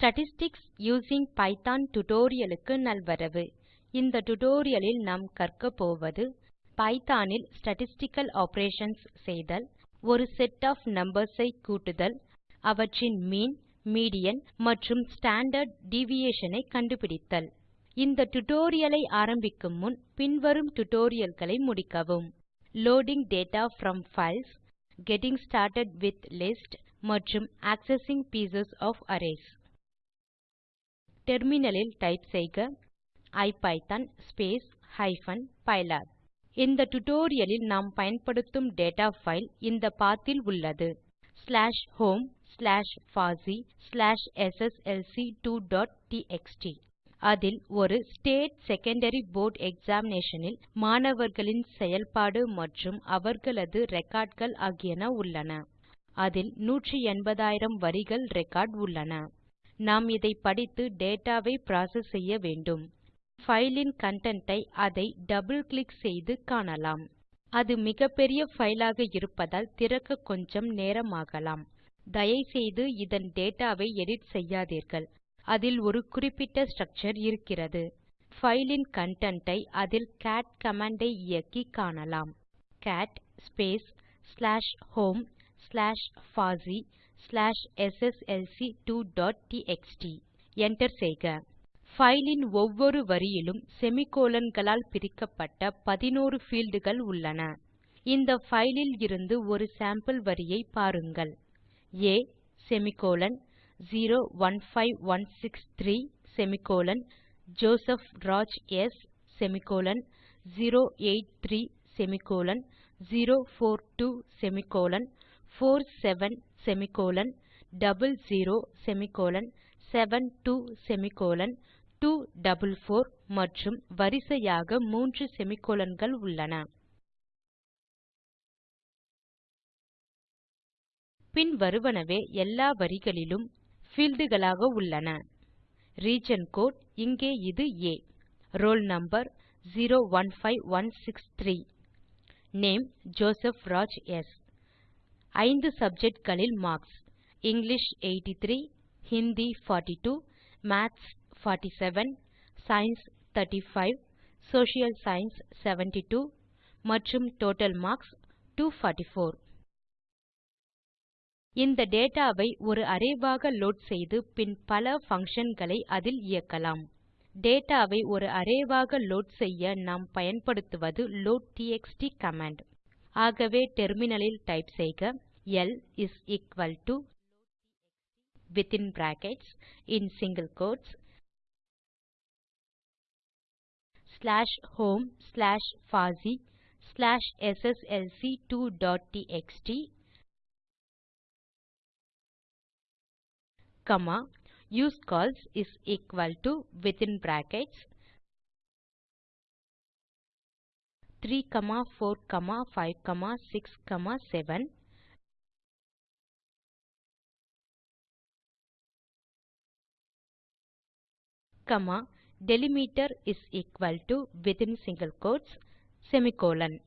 Statistics using Python tutorial க்கு நல்வரவு. இந்த டியூட்டோரியல் லில் நாம் கற்க போவது பைத்தோன் இல் ஸ்டாட்டிஸ்டிக்கல் ஆப்பரேஷன்ஸ் செய்தல் ஒரு செட் ஆஃப் நம்பர்ஸ் ஐ கூட்டுதல் அவற்றின் மீன் மீடியன் மற்றும் ஸ்டாண்டார்ட் டிவியேஷன் ஐ கண்டுபிடித்தல். இந்த டியூட்டோரியல் ஐ ஆரம்பிக்கும் முன் பின்வரும் டியூட்டோரியல் களை முடிக்கவும். Loading data from files getting started with list மற்றும் ஆக்செசிங் பீஸ் ஒஃப் அரேஸ் டெர்மினலில் டைப் செய்க ஐபிதான் ஹைபன் பைலாப். இந்த டுடோரியலில் நாம் பயன்படுத்தும் டேட்டா ஃபைல் இந்த பத் இல் உள்ளது. ஸ்லாஷ் ஹோம் ஸ்லாஷ் பாசி ஸ்லாஷ் sslc2டிஎக்ஸ்டி அதில் ஒரு ஸ்டேட் செகண்டரி போர்ட் எக்ஸாமினேஷன் இல் மாணவர்களின் செயல்பாடு மற்றும் அவர்களது ரெக்கார்ட் கள் ஆகியன உள்ளன. அதில் 180000 வரிகள் ரெக்கார்ட் உள்ளன. நாம் இதை படித்து டேட்டாவை ப்ராசஸ் செய்ய வேண்டும். ஃபைலின் இன் ஐ அதை டபுள் கிளிக் செய்து காணலாம். அது மிகப்பெரிய ஃபைலாக இருப்பதால் திறக்க கொஞ்சம் நேரமாகலாம். தயவுசெய்து இதன் டேட்டாவை எடிட் செய்யாதீர்கள். அதில் ஒரு குறிப்பிட்ட ஸ்ட்ரக்சர் இருக்கிறது. ஃபைலின் இன் ஐ அதில் கேட் கமாண்ட் ஐ இயக்கி காணலாம். Cat space slash home slash பாசி ஸ்லாஷ் sslc2டிஎக்ஸ்டி enter செய்க. பைல் இன் ஒவ்வொரு வரியிலும் செமிகோலன் களால் பிரிக்கப்பட்ட 11 பீல்ட் உள்ளன. இந்த ஃபைலில் இருந்து ஒரு சாம்பிள் வரியை பாருங்கள். ஆ semicolon 015163 semicolon Joseph Raj S semicolon 083 semicolon 042 semicolon 47 semicolon 00 semicolon 72 semicolon 244 மற்றும் வரிசையாக மூன்று செமிகோலன் கள் உள்ளன. பின் வருவனவே எல்லா வரிகளிலும் பீல்ட் களாக உள்ளன. ரீஜியன் கோடு இங்கே இது ஆ roll number 015163 name Joseph Raj S ஐந்து சப்ஜெக்ட் களில் marks English 83 Hindi 42 maths 47 science 35 social science 72 மற்றும் டோட்டல் மார்க்ஸ் 244 இந்த டேட்டாவை ஒரு அரே ஆக லோட் செய்து பின் பல ஃபங்க்ஷன்களை களை அதில் இயக்கலாம். டேட்டாவை ஒரு அரே ஆக லோட் செய்ய நாம் பயன்படுத்துவது லோட்ட்எக்ஸ்ட் கமாண்ட் ஆகவே டெர்மினலில் லில் டைப் செய்க. L is equal to within brackets in single quotes slash home slash fuzzy slash sslc2.txt comma use calls is equal to within brackets 3, comma 4, comma 5, comma 6, comma 7 comma delimiter is equal to within single quotes semicolon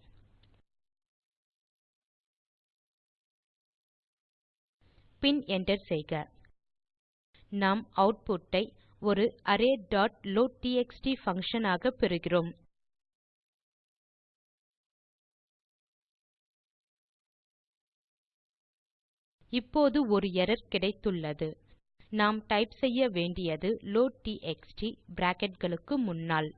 bin enter செய்க. நாம் output ஐ ஒரு array.loadtxt function ஆக பெறுகிறோம். இப்போது ஒரு error கிடைத்துள்ளது. நாம் type செய்ய வேண்டியது லோட்ட்எக்ஸ்ட் பிராக்கெட் களுக்கு முன்னால்.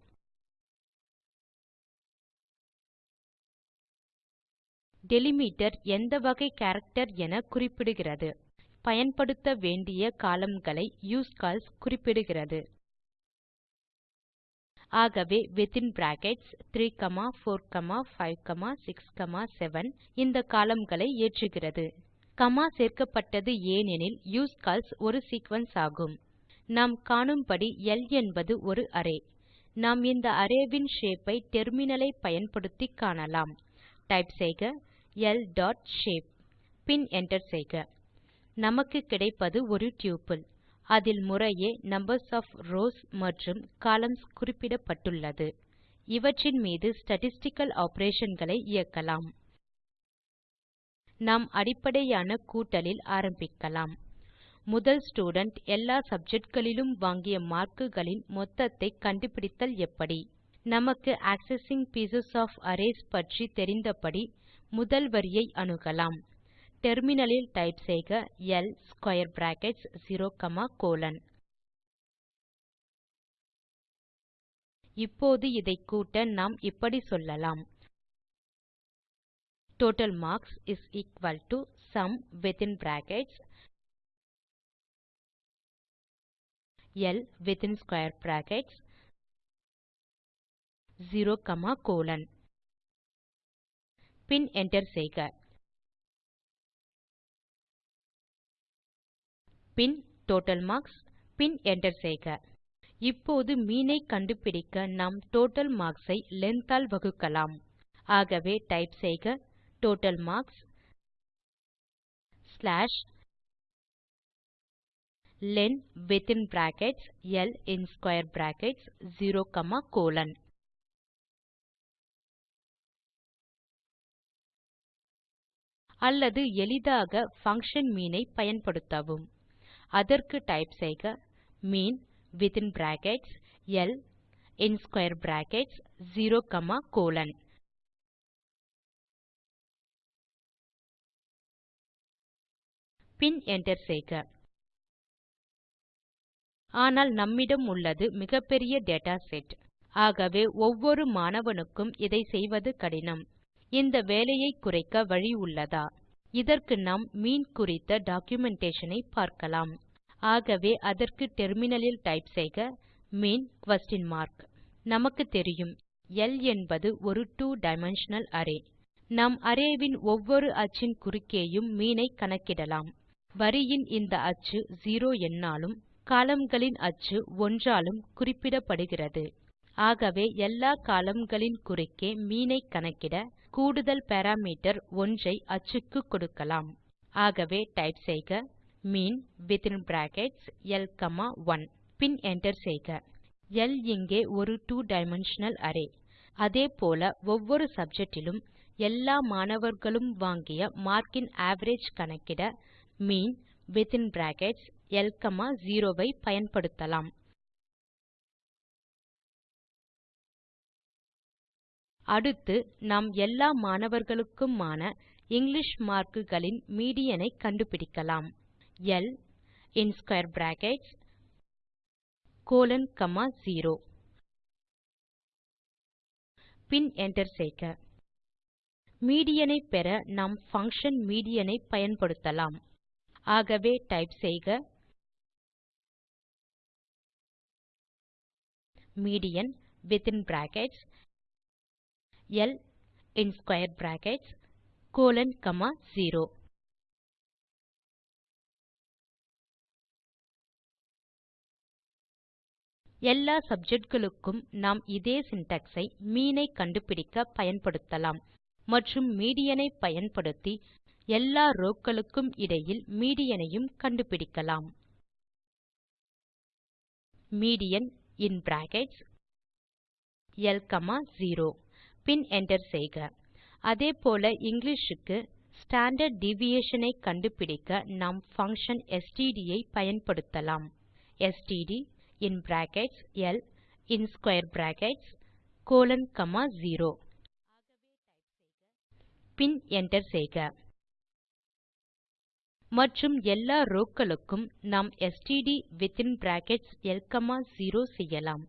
டெலிமிட்டர் எந்த வகை கேரக்டர் என குறிப்பிடுகிறது. பயன்படுத்த வேண்டிய கோலம்ன் களை யூஸ்கால்ஸ் குறிப்பிடுகிறது. ஆகவே வித்தின் பிராக்கெட்ஸ் 3 4 5 6 7 இந்த கோலம்ன் களை ஏற்றுகிறது. கமா சேர்க்கப்பட்டது ஏனெனில் யூஸ்கால்ஸ் ஒரு சீக்வென்ஸ் ஆகும். நாம் காணும்படி எல் என்பது ஒரு அரே நாம் இந்த அரே ஷேப்பை ஷேப் ஐ டெர்மினல் ஐ பயன்படுத்தி காணலாம். டைப் செய்க எல் டாட் ஷேப் பின் என்டர் செய்க. நமக்கு கிடைப்பது ஒரு டப்பிள் அதில் முறையே நம்பர்ஸ் ஒஃப் ரவ்ஸ் மற்றும் கொலம்ன்ஸ் குறிப்பிடப்பட்டுள்ளது. இவற்றின் மீது ஸ்டாட்டிஸ்டிக்கல் ஆப்பரேஷன் களை இயக்கலாம். நாம் அடிப்படையான கூட்டலில் ஆரம்பிக்கலாம். முதல் ஸ்டூடென்ட் எல்லா சப்ஜெக்ட்களிலும் வாங்கிய மார்க்குகளின் மொத்தத்தை கண்டுபிடித்தல் எப்படி? நமக்கு ஆக்செஸிங் பீஸ் ஒஃப் அரேஸ் பற்றி தெரிந்தபடி முதல் வரியை அணுகலாம். டெர்மினலில் டைப் செய்க ல் ஸ்க்வேர் பிராக்கெட்ஸ் 0 காமா கோலோன் இப்போது இதை கூட்ட நாம் இப்படி சொல்லலாம். Total marks is equal to sum within brackets L within square brackets 0 comma bin enter செய்க. பின் டோட்டல் மார்க்ஸ் பின் என்டர் செய்க. இப்போது மீன் ஐ கண்டுபிடிக்க நாம் டோட்டல் marks ஐ ஆல் வகுக்கலாம். ஆகவே டைப் செய்க. Total marks slash len within brackets l இன் square brackets 0 comma colon. அல்லது எளிதாக function mean ஐ பயன்படுத்தவும். அதற்கு டைப் செய்க மீன் வித்தின் brackets l இன் square brackets 0 comma colon. பின் என்டர் செய்க. ஆனால் நம்மிடம் உள்ளது மிகப்பெரிய டேட்டா செட் ஆகவே ஒவ்வொரு மாணவனுக்கும் இதை செய்வது கடினம். இந்த வேலையை குறைக்க வழி உள்ளதா? இதற்கு நாம் மீன் குறித்த டாக்குமென்டேஷன் ஐ பார்க்கலாம். ஆகவே அதற்கு டெர்மினலில் டைப் செய்க. மீன் குயஸ்ஷன் மார்க் நமக்கு தெரியும். ல் என்பது ஒரு 2 டைமென்ஷனல் அரே நாம் அரே வின் ஒவ்வொரு அச்சின் குறுக்கேயும் மீன் ஐ கணக்கிடலாம். வரியின் இந்த அச்சு 0 எண்ணாலும் காலம்களின் அச்சு 1 ஆலும் குறிப்பிடப்படுகிறது. ஆகவே எல்லா காலம்களின் குறுக்கே மீன் ஐ கணக்கிட கூடுதல் பாராமீட்டர் 1 ஐ அச்சுக்கு கொடுக்கலாம். ஆகவே டைப் செய்க mean within brackets L comma 1 பின் என்டர் செய்க. எல் இங்கே ஒரு 2 டைமென்ஷனல் அரே அதே போல ஒவ்வொரு சப்ஜெக்ட் இலும் எல்லா மாணவர்களும் வாங்கிய மார்க்கின் அவரேஜ் கணக்கிட mean within brackets L comma 0 ஐ பயன்படுத்தலாம். அடுத்து நாம் எல்லா மாணவர்களுக்குமான இங்கிலிஷ் மார்க்குகளின் மீடியன் ஐ கண்டுபிடிக்கலாம். L in square brackets colon comma 0 பின் என்டர் செய்க. மீடியன் ஐ பெற நாம் பங்ஷன் மீடியன் ஐ பயன்படுத்தலாம். ஆகவே டைப் செய்க median within brackets L in square brackets colon comma 0 எல்லா சப்ஜெக்ட்களுக்கும் நாம் இதே சின்டாக்ஸ் ஐ மீன் ஐ கண்டுபிடிக்க பயன்படுத்தலாம் மற்றும் மீடியன் ஐ பயன்படுத்தி எல்லா ரோவ் களுக்கும் இடையில் மீடியன் ஐயும் கண்டுபிடிக்கலாம். Median in brackets L comma 0 பின் என்டர் செய்க. அதே போல இங்கிலிஷ் க்கு ஸ்டாண்டார்ட் டிவியேஷன் ஐ கண்டுபிடிக்க நாம் பங்ஷன் ஸ்ட்ட் ஐ பயன்படுத்தலாம். Std in brackets L in square brackets colon comma 0 பின் என்டர் செய்க. மற்றும் எல்லா ரோவ் களுக்கும் நாம் std within brackets L comma 0 செய்யலாம்.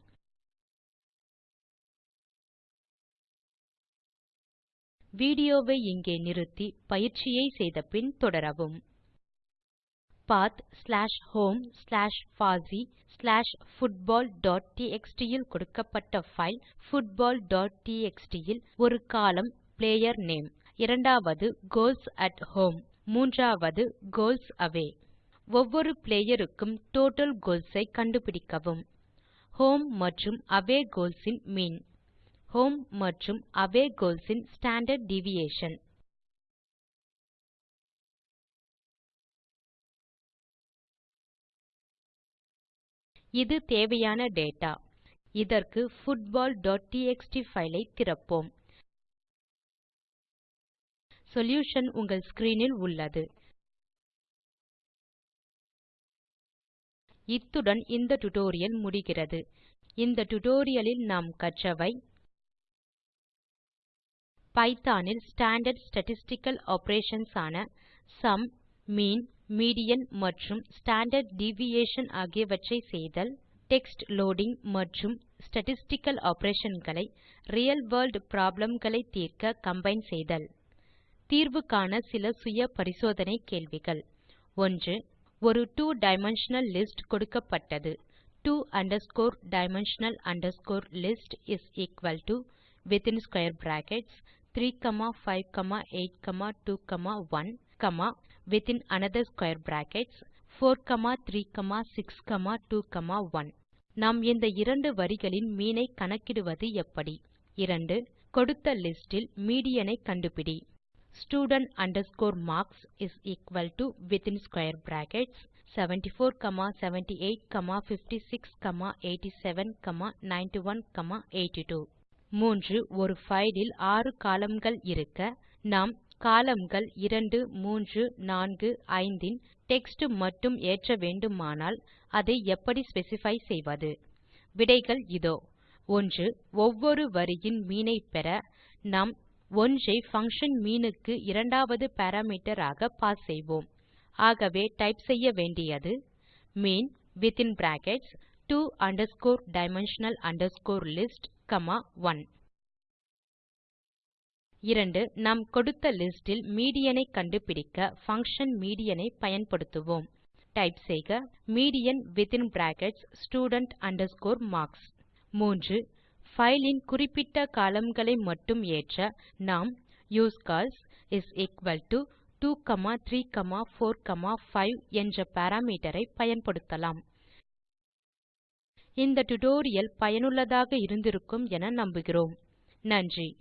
வீடியோ வை இங்கே நிறுத்தி பயிற்சியை செய்த பின் தொடரவும். Path slash home slash FOSSEE slash football dot TXT இல் கொடுக்கப்பட்ட பைல் புட்பால் டாட் டிஎக்ஸ்டி இல் ஒரு கோலம்ன் பிளேயர் நேம் இரண்டாவது கோல்ஸ் அட் ஹோம் மூன்றாவது கோல்ஸ் அவே ஒவ்வொரு பிளேயர் டோட்டல் கோல்ஸ் ஐ கண்டுபிடிக்கவும். ஹோம் மற்றும் அவே கோல்ஸ் இன் மீன் ஹோம் மற்றும் அவே கோல்ஸ் இன் ஸ்டாண்டார்ட் டிவியேஷன் இது தேவையான டேட்டா இதற்கு footballடிஎக்ஸ்டி பைல் ஐ திறப்போம். சொல்யூஷன் உங்கள் ஸ்க்ரீன் இல் உள்ளது. இத்துடன் இந்த டுடோரியல் முடிகிறது. இந்த டுடோரியலில் நாம் கற்றவை பைத்தோன் இல் ஸ்டாண்டார்ட் ஸ்டாட்டிஸ்டிக்கல் ஆப்பரேஷன்ஸ் ஆன சும் மீன் மீடியன் மற்றும் ஸ்டாண்டார்ட் டிவியேஷன் ஆகியவற்றை செய்தல் டெக்ஸ்ட் லோடிங் மற்றும் statistical operation real world problem களை தீர்க்க கம்பைன் செய்தல். தீர்வு காண சில சுய பரிசோதனை கேள்விகள். 1 ஒரு 2 டைமென்ஷனல் லிஸ்ட் கொடுக்கப்பட்டது. 2 underscore dimensional underscore list is equal to is equal to within square brackets 3582 1 comma, within another within another square brackets 436 2 1 நாம் இந்த இரண்டு வரிகளின் மீன் ஐ கணக்கிடுவது எப்படி? 2 கொடுத்த லிஸ்டில் இல் மீடியன் ஐ கண்டுபிடி. Student marks is equal to within square brackets 74 78 56 87 91 82 3 ஒரு ஃபைலில் 6 columnகள் இருக்க நாம் காலம்கள் 2 3 4 5 இன் டெக்ஸ்ட் மட்டும் ஏற்ற வேண்டுமானால் அதை எப்படி ஸ்பெசிஃபை செய்வது? விடைகள் இதோ. 1 ஒவ்வொரு வரியின் மீனை பெற நாம் 1 ஐ பங்ஷன் மீன் க்கு இரண்டாவது பாராமீட்டர் ஆக பாஸ் செய்வோம். ஆகவே டைப் செய்ய வேண்டியது mean within brackets dimensional underscore list comma 1 2 நாம் கொடுத்த லிஸ்ட் இல் மீடியன் ஐ கண்டுபிடிக்க பங்ஷன் மீடியன் ஐ பயன்படுத்துவோம். டைப் செய்க median within brackets student marks. 3 file இன் குறிப்பிட்ட கோலம்ன் மட்டும் ஏற்ற நாம் யூஸ்கால்ஸ் இஸ் எக்குவல் to 2 3 4 5 என்ற பாராமீட்டர் ஐ பயன்படுத்தலாம். இந்த டுடோரியல் பயனுள்ளதாக இருந்திருக்கும் என நம்புகிறோம். நன்றி.